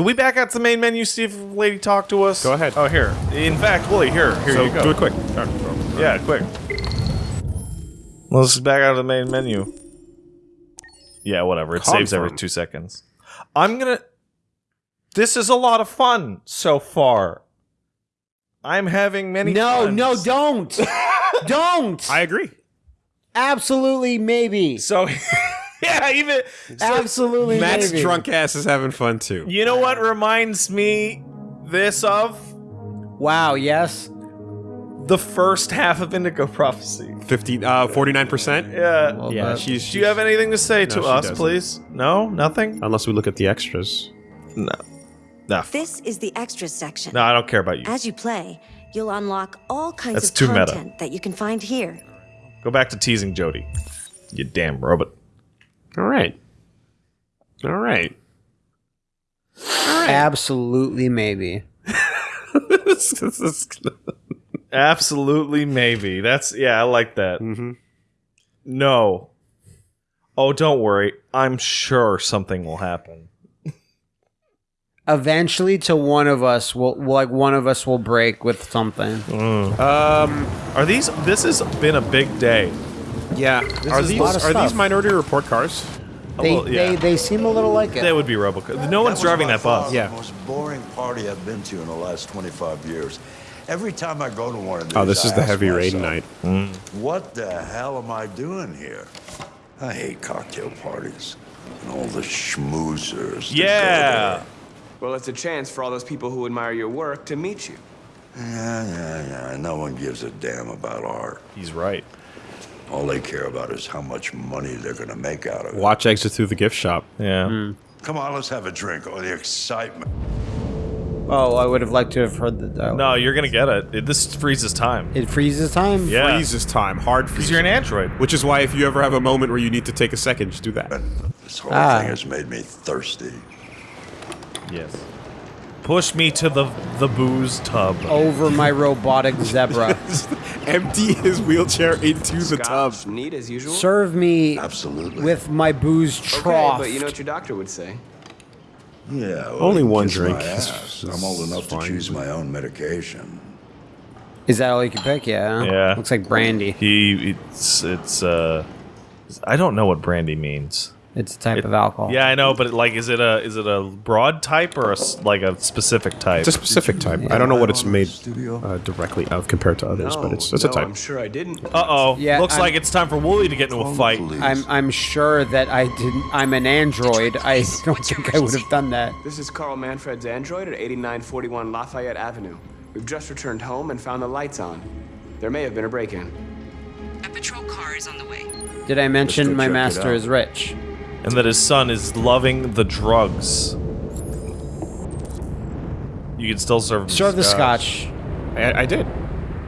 Should we back out to the main menu, see if lady talk to us? Go ahead. Oh, here. In fact, Wooly, here. Here so you go. do it quick. Yeah, quick. Let's back out of the main menu. Yeah, whatever. It saves every two seconds. I'm gonna. This is a lot of fun so far. I'm having many. No, funs. no, don't. don't. I agree. Absolutely, maybe. So, yeah, even. So, Absolutely, Matt's maybe. drunk ass is having fun too. you know what reminds me this of Wow. Yes. the first half of Indigo Prophecy. 50, uh, 49%? Yeah. Well, Yeah, that- she's. Do you have anything to say to us, doesn't. please? No, nothing. Unless we look at the extras. No, no, This is the extra section. no. I don't care about you. As you play, you'll unlock all kinds That's of too meta. content that you can find here. Go back to teasing Jody. You damn robot. All right. All right. Absolutely, maybe. This is- Absolutely, maybe. That's yeah. I like that. Mhm. No. Oh, don't worry. I'm sure something will happen. Eventually, to one of us will like one of us will break with something. Um. Are these? This has been a big day. Yeah. Are is a these lot of are these. Minority Report cars? They, well, yeah. they they seem a little like it. They would be Robocop. No one's was driving that bus. Yeah. The most boring party I've been to in the last 25 years. Every time I go to one of these, Oh, this is I the heavy rain myself, night. Mm. What the hell am I doing here? I hate cocktail parties and all the schmoozers. Yeah. Well, it's a chance for all those people who admire your work to meet you. Yeah, yeah, yeah. No one gives a damn about art. He's right. All they care about is how much money they're gonna make out of it. Watch exit through the gift shop. Yeah. Come on, let's have a drink. Oh, the excitement. Oh, I would have liked to have heard the dialogue. No, you're gonna get it. it this freezes time. It freezes time. Yeah. Freezes time. Hard freeze. Because you're an android. Which is why if you ever have a moment where you need to take a second, just do that. This whole Ah. thing has made me thirsty. Yes. Push me to the the booze tub. Over my robotic zebra. Empty his wheelchair into the tub. Scotch, neat as usual. Serve me Absolutely. with my booze trough. okay, but you know what your doctor would say. Yeah. well, Only one kiss drink my ass. I'm old is enough to fine. choose my own medication. Is that all you can pick? Yeah. Yeah. Looks like brandy. He it's it's uh I don't know what brandy means. It's a type of alcohol. Yeah, I know, but like, is it a is it a broad type or a s- like a specific type? It's a specific type. I don't know what it's made uh, directly of compared to others, but it's it's a no, type. I'm sure I didn't. Uh oh. Yeah, Looks I'm- like it's time for Wooly to get into a fight. I'm I'm sure that I didn't. I'm an android. I don't think I would have done that. This is Carl Manfred's android at 8941 Lafayette Avenue. We've just returned home and found the lights on. There may have been a break-in. A patrol car is on the way. Did I mention my master is rich? And that his son is loving the drugs. You can still serve him Serve the scotch. I, I did.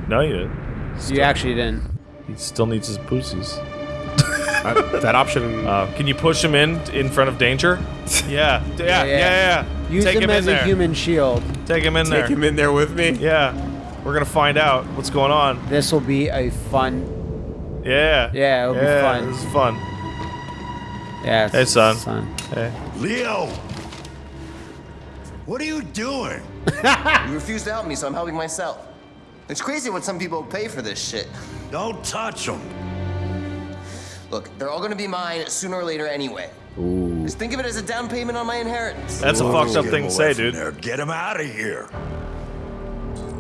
No, you didn't. You actually didn't. He still needs his pussies. Uh, that option. Uh, can you push him in in front of danger? Yeah, yeah, yeah, yeah. yeah, Use Take him him as in a there. human shield. Take him in there. Take him in there with me. Yeah, we're gonna find out what's going on. This will be a fun. Yeah. Yeah, it'll be yeah, fun. This is fun. Yeah. it's- Hey, son. Son. Hey. Leo! What are you doing? You refuse to help me, so I'm helping myself. It's crazy what some people pay for this shit. Don't touch them. Look, they're all gonna be mine sooner or later anyway. Just think of it as a down payment on my inheritance. That's a fucked up thing to say, dude. there. Get him out of here.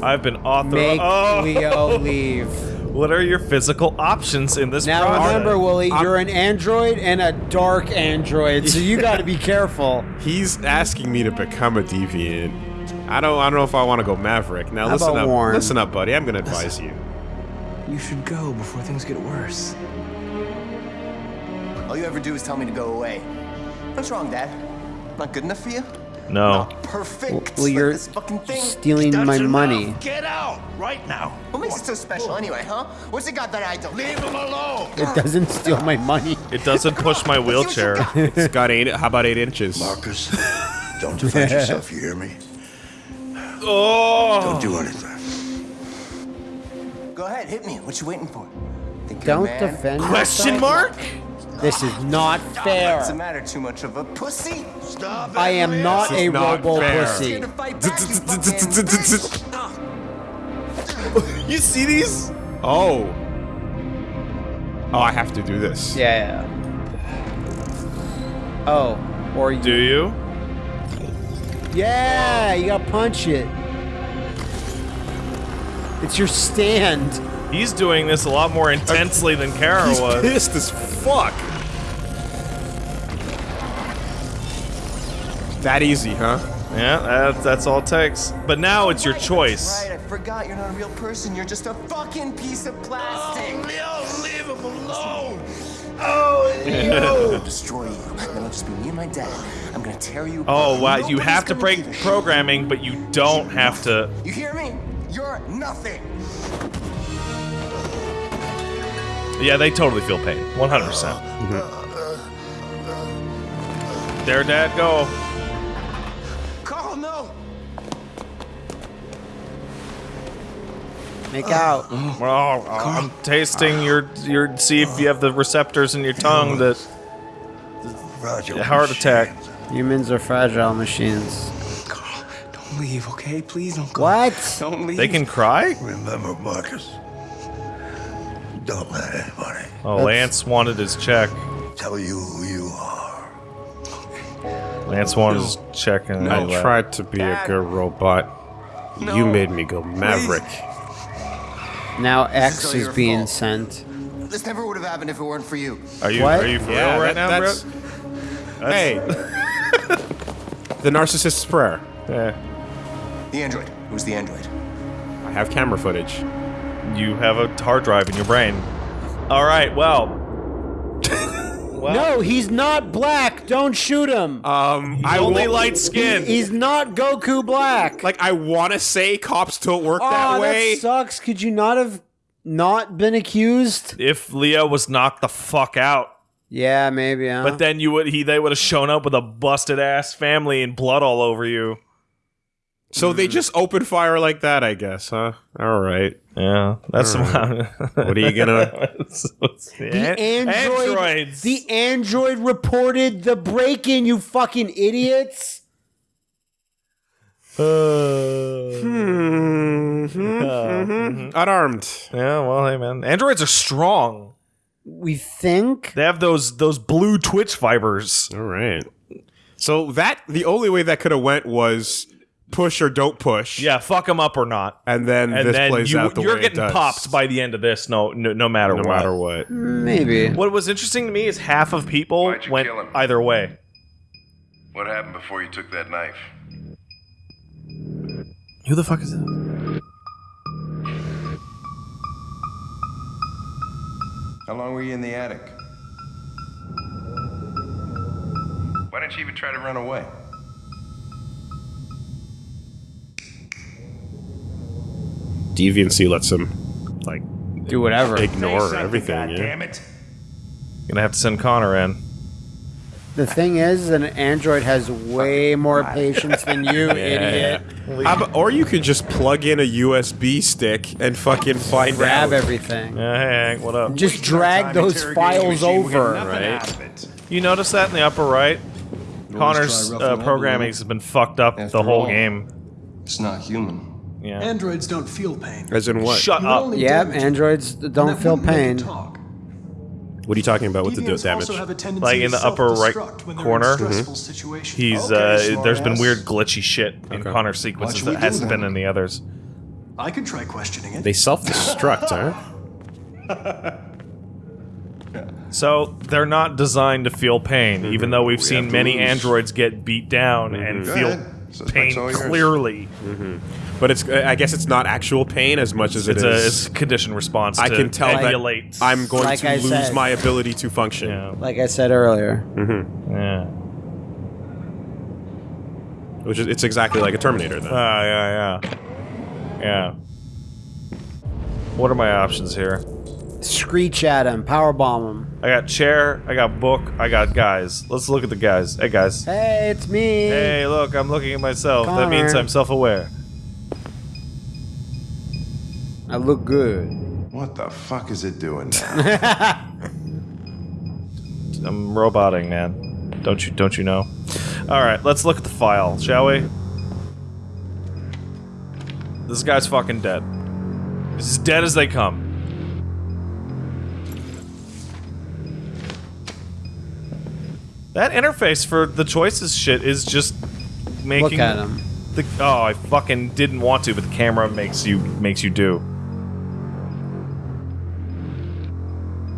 I've been authorized. Make oh, Leo leave. What are your physical options in this Now process? remember, Willie, you're an android and a dark android, so you got to be careful. He's asking me to become a deviant. I don't. I don't know if I want to go Maverick. Now How listen up. Warren? Listen up, buddy. I'm gonna advise you. You should go before things get worse. All you ever do is tell me to go away. What's wrong, Dad? Not good enough for you? No. Perfect. Well, Like you're this fucking thing. stealing my money. enough. Get out right now. What makes it so special anyway, huh? What's it got that I don't? Leave him alone. It doesn't steal my money. It doesn't push my wheelchair. It's got eight. How about eight inches? Markus, don't defend yourself, you hear me? oh. Don't do anything. Go ahead, hit me. What you waiting for? Think Don't man? defend Question yourself. mark? This is not What's the fair. matter? Too much of a pussy? Stop I am it, not a is not robo fair. pussy. Here to fight back, you. You see these? Oh. Oh, I have to do this. Yeah. yeah. Oh, or you. Do you? Yeah, you gotta punch it. It's your stand. He's doing this a lot more intensely than Kara He's was. pissed as fuck. That easy, huh? Yeah, that, that's all it takes. But now it's your choice. Right, I forgot you're not a real person. You're just a fucking piece of plastic. Leo, leave him alone. Oh, I'll destroy you. Then I'll just be me and my dad. I'm gonna tear you. Oh apart. wow, you have to break give a shit. programming, but you don't have to. You hear me? You're nothing. Yeah, they totally feel pain. 100%. Uh, uh, uh, there, Dad, go. Make out. Well, I'm tasting your your. See if you have the receptors in your tongue that Fragile heart attack. machines. Humans are fragile machines. Carl, don't leave, okay? Please don't go. What? Don't leave. They can cry. Remember, Markus. Don't let anybody Oh, Lance wanted his check. tell you who you are. Lance wanted his check, and I tried to be a good robot. You made me go Maverick. Now X all is being fault. sent. This never would have happened if it weren't for you. Are you What? are you for Yeah, real right that- now, that's- bro? Hey. the narcissist's prayer. Yeah. The android. Who's the android? I have camera footage. You have a hard drive in your brain. All right. Well. Well No, he's not black. Don't shoot him. Um, I only wa- light skin. He's not Goku black. Like I want to say cops don't work oh, that way. that sucks. Could you not have not been accused? if Leo was knocked the fuck out, Yeah, maybe. Huh? but then you would he they would have shown up with a busted ass family and blood all over you. So they hmm. just open fire like that, I guess, huh? All right. Yeah, that's What are you gonna? the android, androids. the android reported the break-in. You fucking idiots. Uh, hmm, hmm, mm-hmm. Unarmed. yeah, well, hey man, androids are strong. We think. They have those those blue twitch fibers. All right. So that the only way that could have went was push or don't push. Yeah, fuck them up or not. And then And this then plays you, out the you're way it getting does. popped by the end of this. No, no, no matter no what. matter what. Maybe. What was interesting to me is half of people Why'd you went kill him? either way. What happened before you took that knife? Who the fuck is this? How long were you in the attic? Why didn't you even try to run away? Deviancy lets him like Do whatever. ignore everything. Yeah. it! Gonna have to send Connor in. The thing is, an android has way more patience than you, idiot. How about- or you could just plug in a USB stick and fucking find Grab out. everything. Yeah, hey, Hank, what up? Just drag those files over. Right. You notice that in the upper right? Connor's try roughing uh, up a programming has been fucked up After the whole all. game. It's not human. Yeah. Androids don't feel pain. As in what? Shut You up. only Yep, androids don't feel wouldn't make it pain. talk. What are you talking about with the Deviants damage? also have a tendency Like in the upper right self-destruct when they're corner, in stressful mm-hmm. situations. He's Okay, uh there's been weird glitchy shit in Okay. Connor's sequences What should we that hasn't then? been in the others. I could try questioning it. They self-destruct, huh? So they're not designed to feel pain, mm-hmm. even though we've seen many lose. androids get beat down and mm-hmm. Go feel ahead. Suspect's pain all yours. clearly. But it's I guess it's not actual pain as much as it It's a it's a condition response. I to can tell that emulate. I'm going Like to I lose said. my ability to function. yeah, Like I said earlier. yeah. Which is it's exactly like a Terminator then. Ah, yeah, yeah, yeah. What are my options here? Screech at him, powerbomb him. I got chair, I got book, I got guys. Let's look at the guys. Hey guys. Hey, it's me. Hey, look, I'm looking at myself. That means I'm self-aware. I look good. What the fuck is it doing now? I'm roboting, man. Don't you don't you know? All right, let's look at the file, shall we? This guy's fucking dead. He's as dead as they come. That interface for the choices shit is just making. Look at him. The, oh, I fucking didn't want to, but the camera makes you makes you do.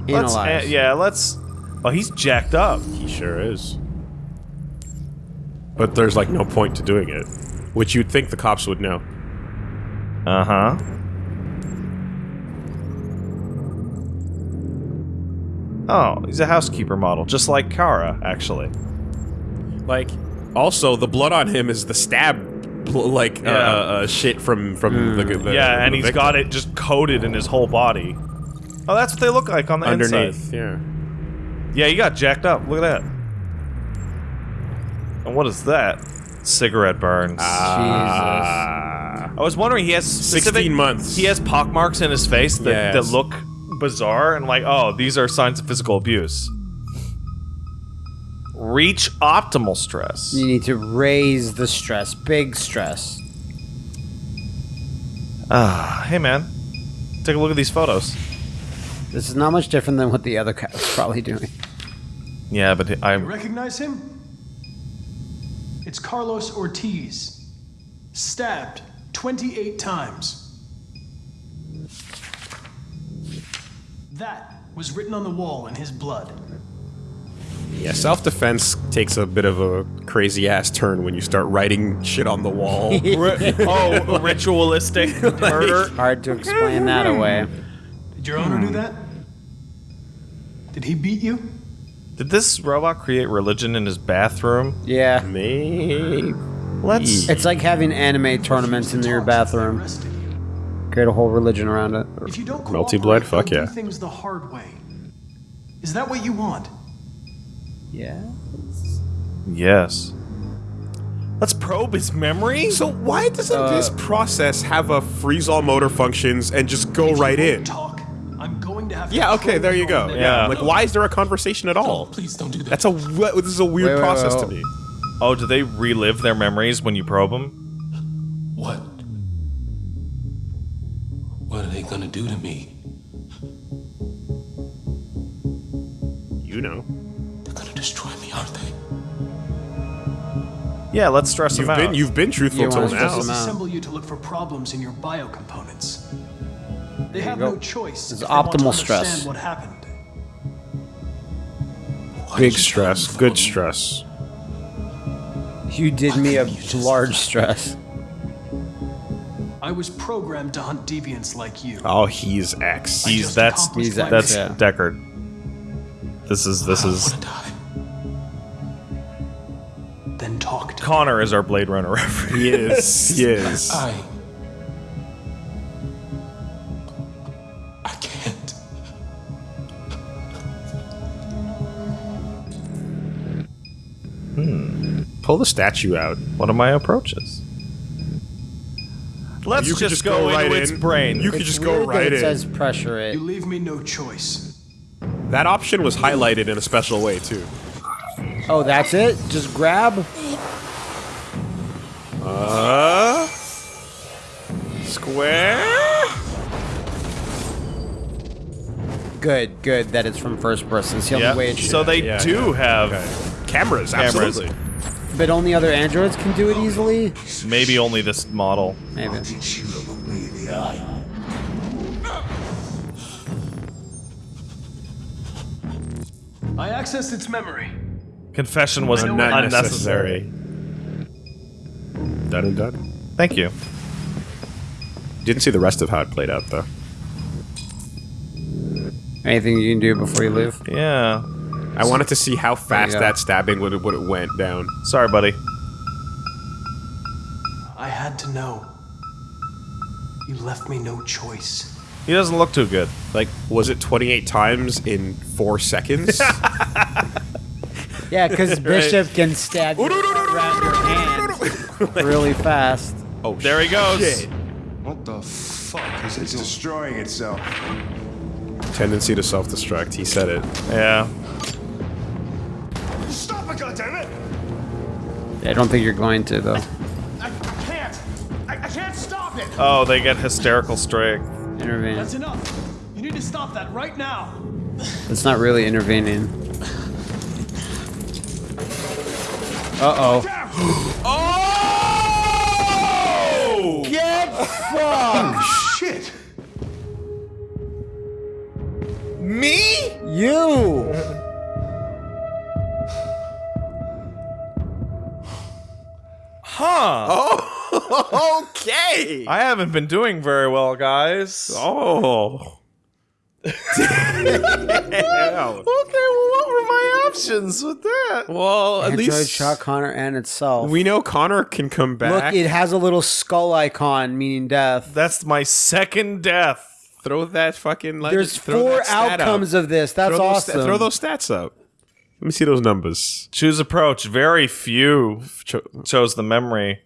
Let's, Analyze. uh, yeah, let's. Oh, he's jacked up. He sure is. But there's like no point to doing it, which you'd think the cops would know. Uh huh. Oh, he's a housekeeper model, just like Kara, actually. Like, also the blood on him is the stab, like uh, Yeah. uh, uh, shit from from the, the yeah, the and he's victim. got it just coated in his whole body. Oh, that's what they look like on the underneath. inside. Yeah. Yeah, he got jacked up. Look at that. And what is that? Cigarette burns. Ah. I was wondering, he has specific, 16 months. He has pockmarks in his face that, Yes. that look bizarre, and like, oh, these are signs of physical abuse. Reach optimal stress. You need to raise the stress, big stress. Ah, hey man, take a look at these photos. This is not much different than what the other cat was probably doing. Yeah, but I You recognize him? It's Carlos Ortiz. Stabbed 28 times. That was written on the wall in his blood. Yeah, self-defense takes a bit of a crazy ass turn when you start writing shit on the wall. oh, ritualistic murder. Hard to explain that away. Did your owner do hmm. that? Did he beat you? Did this robot create religion in his bathroom? Yeah. Maybe. Let's. It's like having anime tournaments in your bathroom. Arrested you. Create a whole religion around it. If you don't Melty blood, Fuck yeah. Things the hard way. Is that what you want? Yeah. Yes. Let's probe his memory. So why doesn't Uh, this process have a freeze all motor functions and just go If you right won't in? Talk. I'm going to have to Yeah, okay, there you go. memory. Yeah. Yeah. Like why is there a conversation at all? Please don't do that. That's a this is a weird Wait, wait, process wait, to me. Oh, do they relive their memories when you probe them? Do to me? You know. They're gonna destroy me, aren't they? Yeah, let's stress You've him been out. you've been truthful You till wanna stress now. him. Disassemble you to look for problems in your biocomponents. They have no choice. It's if want to optimal stress. What happened? Why Big did you tell stress, good for- stress. You did me a couldn't you just- large stress. I was programmed to hunt deviants like you. Oh, he's X. He's that's He's my that's yeah. Deckard. This is this I is wanna die. Then talk to me. Connor is our Blade Runner reference. He is. He is. I. I can't. Hmm. Pull the statue out. What are my approaches? Let's you just, just go, go, right into in. its brain. You could just go weird that right it in. says pressure it. You leave me no choice. That option was highlighted in a special way too. Oh, that's it? Just grab? Uh. Square. Good, good that it's from first person. It's the only yeah. way it should. So they Yeah, do yeah. have Cameras, Cameras. absolutely. But only other androids can do it easily? maybe only this model. Maybe. I accessed its memory. Confession was I know un- unnecessary. Done and done. Thank you. Didn't see the rest of how it played out though. Anything you can do before you leave? Yeah. I wanted to see how fast go. that stabbing would would it went down. Sorry, buddy. I had to know. You left me no choice. He doesn't look too good. Like, was it 28 times in four seconds? Yeah, because Bishop can stab you around your hand really fast. oh, There he goes. shit. What the fuck is it? It's destroying itself. Tendency to self-destruct. He said it. Yeah. I don't think you're going to though. I can't. I, I can't stop it. Oh, they get hysterical strength. Intervene. That's enough. You need to stop that right now. It's not really intervening. Uh oh. Oh! Get fucked! Shit! Me? You! Huh. Oh, okay. I haven't been doing very well, guys. Oh. Okay, well, what were my options with that? Well, at Android least shot Connor and itself. we know Connor can come back. Look, it has a little skull icon meaning death. That's my second death. throw that fucking. Legend, There's throw four that outcomes up. of this. That's throw those sta- awesome. throw those stats up. Let me see those numbers. Choose approach. Very few Cho- chose the memory.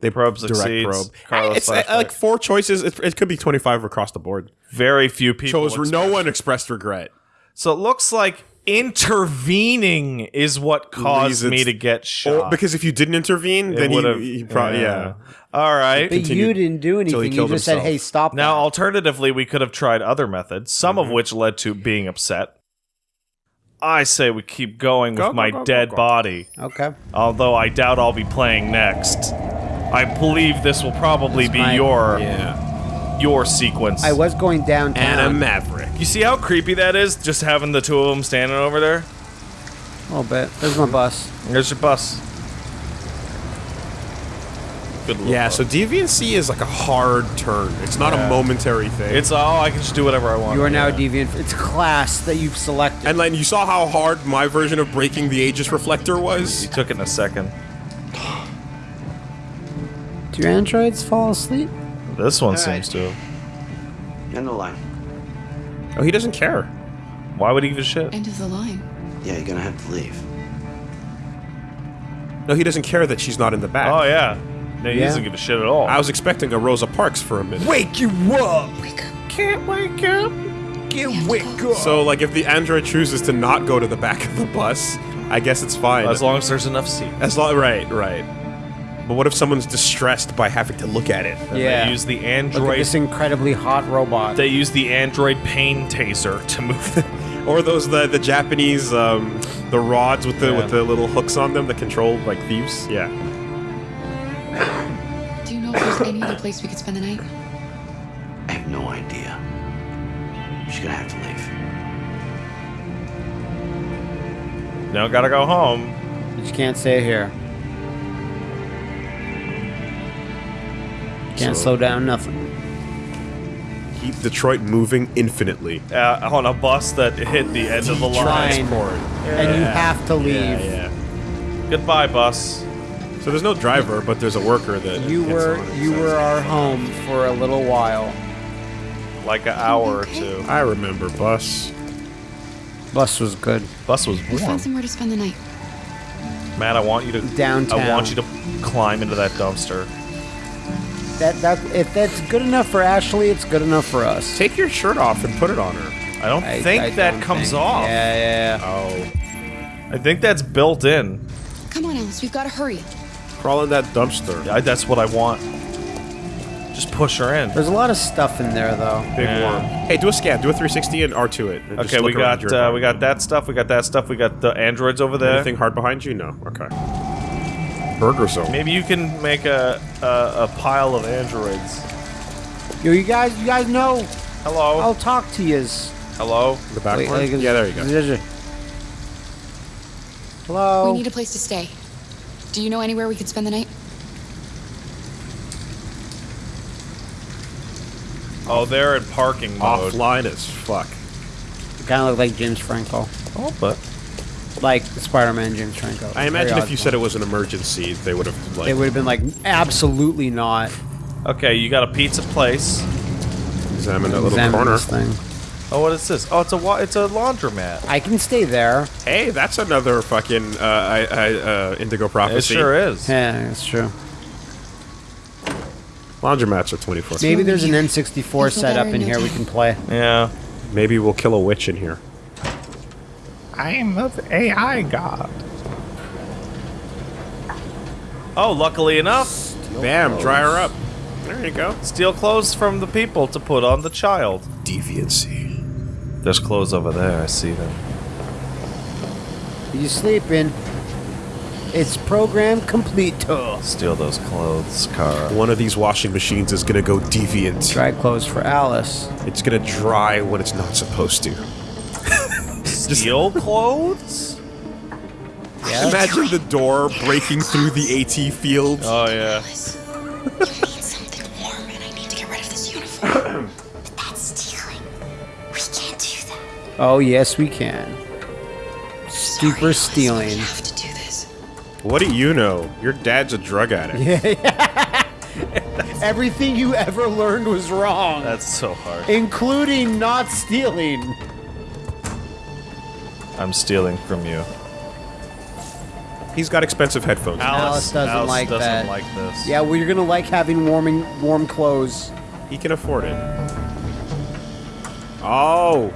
They probe direct probe. Carlos it's flashback. like four choices. It, it could be twenty five across the board. very few people Chose express- no one expressed regret. So it looks like intervening is what caused Leads me to get Or, shot. because if you didn't intervene, then you, would've- you probably yeah. All right. but you continued didn't do he anything. You killed just said, himself. "Hey, stop." Now, that. alternatively, we could have tried other methods, some Mm-hmm. of which led to being upset. I say we keep going Go, with go, my go, go, dead go. body, okay. although I doubt I'll be playing next. I believe this will probably be my- your Yeah. your sequence. I was going downtown. And a maverick. you see how creepy that is? Just having the two of them standing over there. a little bit. There's my bus. There's your bus. Good little Yeah, bus. so deviancy is like a hard turn. It's not Yeah. a momentary thing. it's oh, I can just do whatever I want. You are now Yeah. a deviant. It's class that you've selected. and then you saw how hard my version of breaking the Aegis reflector was. You took it in a second. Do your androids fall asleep? This one All seems to. End the line. Oh, he doesn't care. Why would he give a shit? End of the line. Yeah, you're gonna have to leave. No, he doesn't care that she's not in the back. Oh yeah. No, he Yeah. doesn't give a shit at all. I was expecting a Rosa Parks for a minute. Wake you up! wake can't wake up. Get wake up! So, like, if the android chooses to not go to the back of the bus, I guess it's fine. As long as there's enough seats. As long, right, right. But what if someone's distressed by having to look at it? And Yeah. They use the Look at android. this incredibly hot robot. They use the android pain taser to move. Or those the the Japanese um, the rods with the Yeah. with the little hooks on them that control like thieves. Yeah. There's any other place we could spend the night? I have no idea. She's gonna have to leave. now gotta go home. But You just can't stay here. Can't So- slow down nothing. Keep Detroit moving infinitely. Uh, on a bus that hit the end of the line. Trying. And you have to leave. Yeah, yeah. Goodbye, bus. So there's no driver, but there's a worker that You gets were on you so- were our home for a little while. Like an hour or two. I remember bus. Bus was good. Bus was We'll warm. find somewhere to spend the night. Matt, I want you to Downtown. I want you to climb into that dumpster. That that if that's good enough for Ashley, it's good enough for us. Take your shirt off and put it on her. I don't I- think I that don't comes think- off. Yeah, yeah, yeah. Oh. I think that's built in. Come on, Alice. We've got to hurry. Crawl in that dumpster. I, that's what I want. Just push her in. There's a lot of stuff in there though. Big Yeah. worm. Hey, do a scan. Do a 360 and R2 it. and Okay, we got uh, we got that stuff. We got that stuff. We got the androids over there. Anything hard behind you? No. Okay. Burger zone. Maybe you can make a, a a pile of androids. Yo, you guys, you guys know. Hello. I'll talk to yous. Hello. The back Wait, one? yeah, there you go. go. Hello. We need a place to stay. Do you know anywhere we could spend the night? Oh, they're in parking mode. Offline as fuck. kind of look like James Franco, Oh, but like Spider-Man James Franco. I imagine if you said it was an emergency, they would have like they would have been like, absolutely not. okay, you got a pizza place. examine that little Examine corner. this thing. Oh, what is this? Oh, it's a wa- it's a laundromat. I can stay there. Hey, that's another fucking uh, I, I, uh, Indigo prophecy. It sure is. Yeah, that's true. Laundromats are 24. Maybe there's an N64 I set up in in here we can play. Yeah. Maybe we'll kill a witch in here. I am the AI god. Oh, luckily enough, Bam, dry her up. There you go. steal clothes from the people to put on the child. Deviancy. There's clothes over there. I see them. You sleeping? It's program complete. Steal those clothes, Kara. One of these washing machines is gonna go deviant. Dry clothes for Alice. It's gonna dry when it's not supposed to. Steal clothes? Yeah. Imagine the door breaking through the AT field. Oh yeah. Oh yes, we can. Super stealing. have to do this. What do you know? Your dad's a drug addict. Yeah. Everything you ever learned was wrong, That's so hard. including not stealing. I'm stealing from you. He's got expensive headphones. Alice doesn't Alice like doesn't that. like this. Yeah, well, you're gonna like having warming, warm clothes. He can afford it. Oh.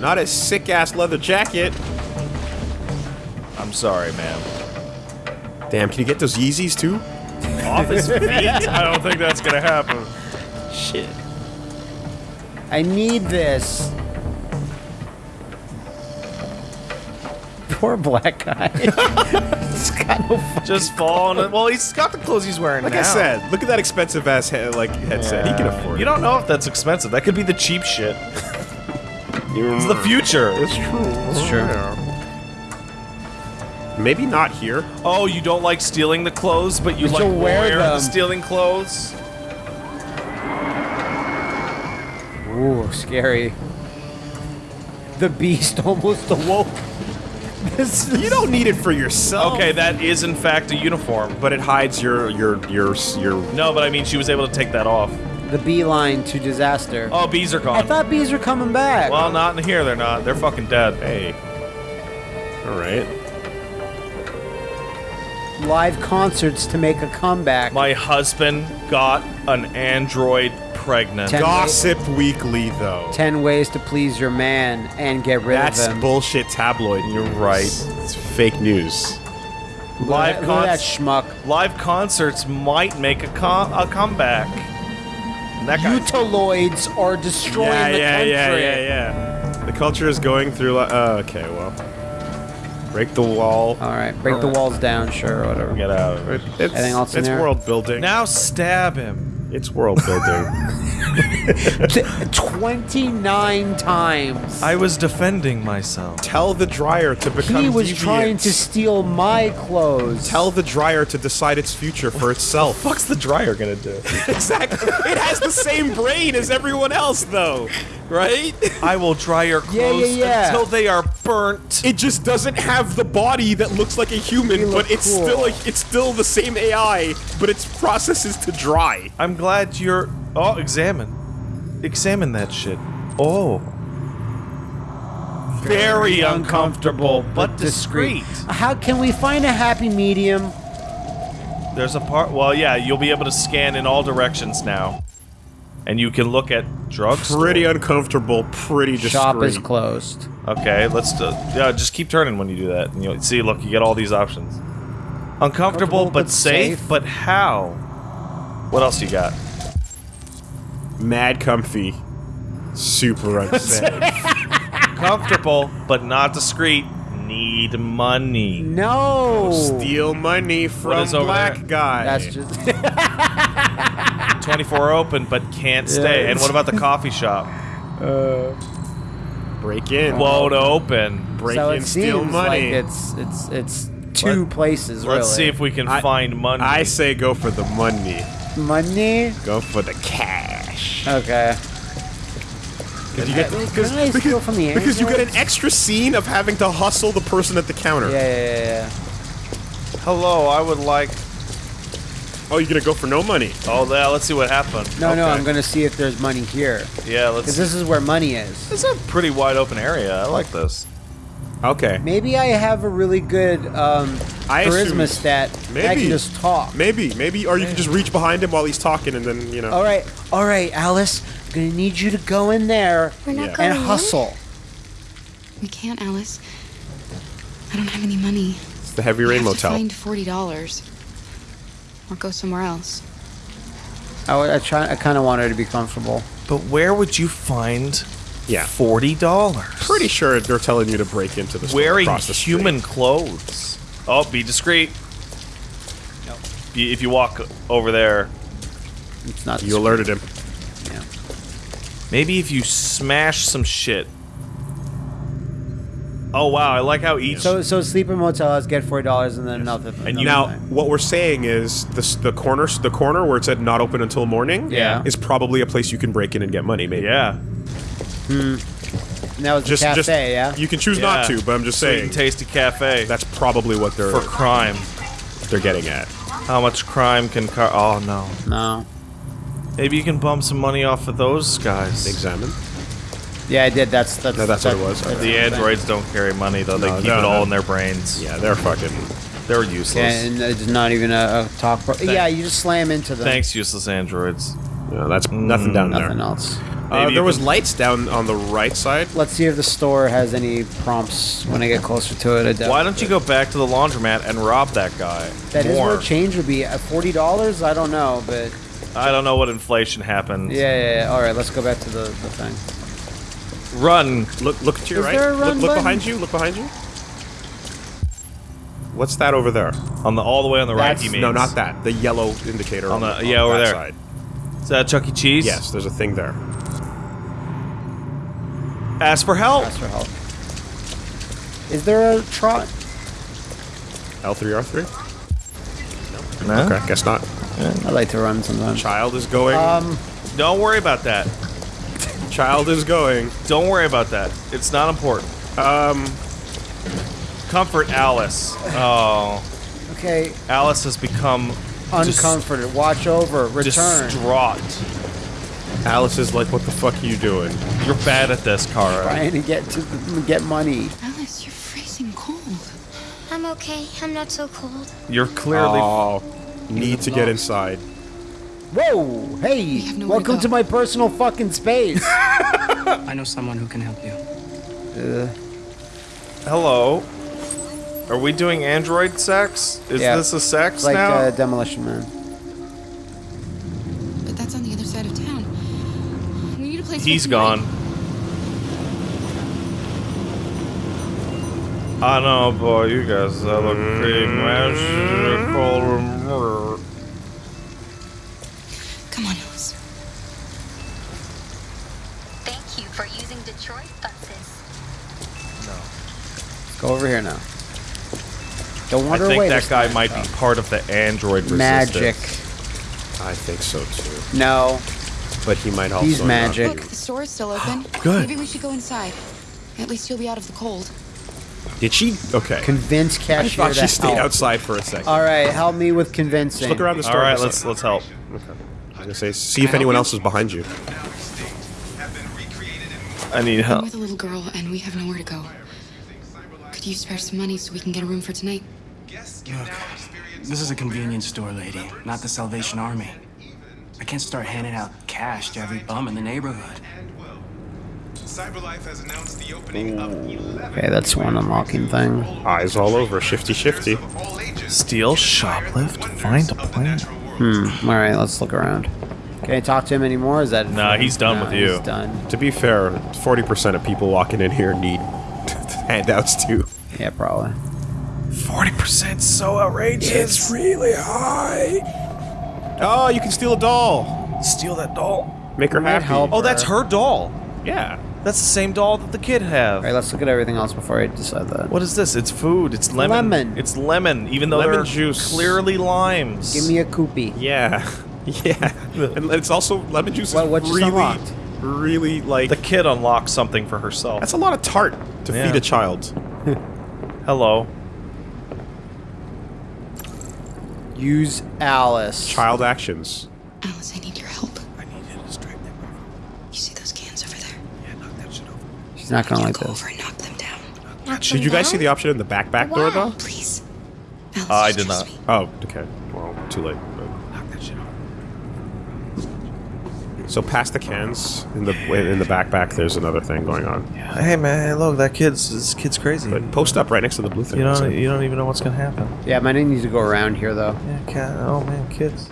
Not a sick ass leather jacket. I'm sorry, man. Damn, can you get those Yeezys too? Off his feet? I don't think that's gonna happen. Shit. I need this. Poor black guy. he's got no fucking Just falling. Well, he's got the clothes he's wearing Like now. I said, look at that expensive ass he- like headset. He can Yeah. afford You it. don't know if that's expensive. That could be the cheap shit. It's the future. It's true. It's true. Maybe not here. Oh, you don't like stealing the clothes, but you But like you'll wear wear the stealing clothes. Ooh, scary. The beast almost awoke. This You don't need it for yourself. Okay, that is in fact a uniform. But it hides your your your your. No, but I mean she was able to take that off. The beeline to disaster. Oh, bees are gone. I thought bees are coming back. well, not in here. They're not. They're fucking dead. Hey. All right. Live concerts to make a comeback. My husband got an android pregnant. Ten- Gossip Weekly though. Ten ways to please your man and get rid That's of him. That's bullshit tabloid. You're right. It's fake news. Live Look at that schmuck. Live concerts might make a com- a comeback. That guy. Utaloids are destroying yeah, the yeah, country. yeah, yeah, yeah. The culture is going through. Li- uh, okay, well, break the wall. All right, break the walls down, sure, whatever. Get out of it. It's, Anything else in it's there? world building. Now stab him. It's world building. Twenty-nine times. I was defending myself. Tell the dryer to become. He was deviant. trying to steal my clothes. Tell the dryer to decide its future for itself. What's the dryer gonna do? exactly. It has the same brain as everyone else, though, right? I will dry your Yeah, yeah, clothes yeah. until they are burnt. It just doesn't have the body that looks like a human, but it's cool. still like it's still the same AI, but its process is to dry. I'm glad you're. Oh, examine. Examine that shit. Oh. Very uncomfortable, but discreet. How can we find a happy medium? There's a part. Well, yeah, you'll be able to scan in all directions now, and you can look at drugs. Pretty uncomfortable, pretty discreet. Shop is closed. Okay, let's do. Yeah, just keep turning when you do that, and you'll see. Look, you get all these options. Uncomfortable, but, but safe, safe. But how? What else you got? Mad comfy. Super unsafe. Comfortable, but not discreet. Need money. No. Steal money from is over black there? guy. That's just 24 open, but can't stay. Yeah. And what about the coffee shop? Uh, break in. Won't open. break so in, it steal seems money. like it's it's it's two places. Let's really. see if we can I- find money. I say go for the money. money. Go for the cash. Okay. Because you get Can because, I because, from the because you get an extra scene of having to hustle the person at the counter. Yeah, yeah, yeah, yeah. Hello, I would like. Oh, you're gonna go for no money. Oh, yeah, let's see what happens. No, no, I'm gonna see if there's money here. Yeah, let's. Because this is where money is. It's a pretty wide open area. I like this. Okay. Maybe I have a really good um, I charisma assume- stat. I Maybe. can just talk. Maybe, maybe, or you can just reach behind him while he's talking, and then you know. All right, all right, Alice. I'm gonna need you to go in there We're not Yeah. and going in? hustle. We can't, Alice. I don't have any money. It's the Heavy We Rain have to Motel. find forty dollars. or go somewhere else. I, would- I try. I kind of want her to be comfortable. But where would you find Yeah. forty dollars? Pretty sure they're telling you to break into the store Wearing across the street. human clothes. Oh, be discreet. Be- If you walk over there, It's not. You alerted him. Yeah. maybe if you smash some shit. Oh wow, I like how each. So so sleeper motel has get forty dollars and then another. And you- Now, another thing. what we're saying is this, the corner, the corner where it said not open until morning, Yeah. is probably a place you can break in and get money. Maybe. yeah, And that was Just, the cafe, just yeah. you can choose not to, but I'm just Sweet saying and tasty cafe that's probably what they're for crime. they're getting at. How much crime can car? Oh no. No. Maybe you can bum some money off of those guys. Examine. Yeah, I did. That's that's. No, that's what it was. that's The thing. androids don't carry money though. They No, keep no, it all no. in their brains. Yeah, they're fucking. They're useless. Yeah, and it's not even a, a talk. Pro- yeah, you just slam into them. Thanks, useless androids. Yeah, that's nothing mm. down there. Nothing else. Uh, Maybe you there was lights down on the right side. Let's see if the store has any prompts when I get closer to it. I doubt Why don't you go back to the laundromat and rob that guy? That is More. where change would be. At forty dollars, I don't know, but I don't know what inflation happened. yeah, yeah, yeah. All right, let's go back to the, the thing. Run. Look, look to your Is right. there a look run look button? behind you. Look behind you. What's that over there? On the all the way on the right. That's- He means. No, not that. The yellow indicator On on, the- the, yeah, over that there. Side. Is that Chuck E. Cheese? Yes, there's a thing there. Ask for help. Ask for help. Is there a trot? L3R3. No? Okay, guess not. I like to run sometimes. Child is going. Um, Don't worry about that. Child is going. Don't worry about that. It's not important. Um, Comfort Alice. Oh, okay, Alice has become dis- uncomforted. Watch over. Return. distraught. Alice is like, "What the fuck are you doing?" You're bad at this, Kara. Trying to get to the, get money. Alice, you're freezing cold. I'm okay. I'm not so cold. You're clearly. Oh, need to get inside. Whoa! Hey! have nowhere to Welcome go. to my personal fucking space. I know someone who can help you. uh, Hello. Are we doing android sex? Is Yeah. this a sex it's like now? uh, Demolition Man. He's for gone. I know, boy. You guys have a big magical. Come on, Alice. Thank you for using Detroit buses. No. Go over here now. Don't wander away. I think away. that guy time. might be part of the android resistance. magic. resistance. I think so too. No, But he might also. he's not. magic. Look, the store is still open. Good. Maybe we should go inside. At least you'll be out of the cold. Did she? Okay. Convince I cashier thought to she stayed help. outside for a second. All right, help me with convincing. Just look around the store. All right, let's let's help. Okay. I was gonna say, see if anyone else is behind you. I need I'm help. with a little girl, and we have nowhere to go. Could you spare some money so we can get a room for tonight? Look, this is a convenience store, lady, not the Salvation Army. I can't start handing out cash to every bum in the neighborhood. CyberLife has announced the opening of 11 Okay, that's one unlocking thing. Eyes all over, shifty shifty. Steal, shoplift, find a plan. Hmm. All right, let's look around. Can I talk to him anymore? Is that? Nah, he's done Nah, with you. He's done. To be fair, 40% of people walking in here need handouts too. Yeah, probably. Forty percent, so outrageous. It's really high. Oh, you can steal a doll. Steal that doll. Make her Might happy. help. Oh, that's her doll. Yeah. That's the same doll that the kid have. All right, let's look at everything else before I decide that. What is this? It's food. It's lemon. Lemon. It's lemon, even though Lemon they're juice. clearly limes. Give me a koopy. Yeah. Yeah. and it's also lemon juice. What- is what just really, unlocked? really like. the kid unlocks something for herself. that's a lot of tart to Yeah. feed a child. Hello. Use Alice. Child actions. Alice, I need your help. I need you to distract them. You see those cans over there? Yeah, knock that shit over. She's not gonna You like go this. over and knock them down. Did you guys see the option in the back back door though? Please. Alice, Uh, I did not. me. Oh, okay. Well, too late. Knock that shit over. So past the cans in the in the backpack, there's another thing going on. Hey man, hey, look, that kid's this kid's crazy. But post up right next to the blue thing. You don't you don't even know what's gonna happen. Yeah, my name needs to go around here though. Yeah, cat. Oh man, kids.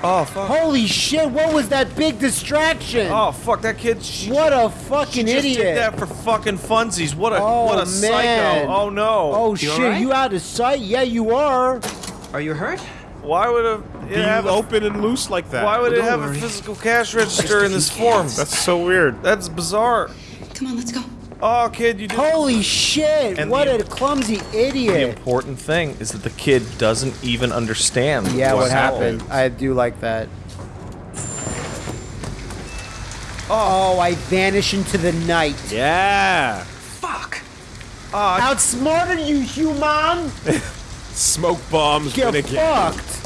Oh fuck. Holy shit! What was that big distraction? Oh fuck, that kid. She, what a she fucking just idiot! did that for fucking funsies. What a Oh, what a man. psycho. Oh no. Oh You shit! alright? You out of sight? Yeah, you are. Are you hurt? Why would it Being have open and loose like that. why would it have worry. a physical cash register in this form? That's so weird. That's bizarre. Come on, let's go. Oh kid, you did. Holy shit! And what the- a clumsy idiot! The important thing is that the kid doesn't even understand. Yeah, what, what's happened? I do like that. Oh, I vanish into the night. Yeah. Fuck. Oh, Outsmarted you, human! Smoke bombs. Get Finnegan. fucked!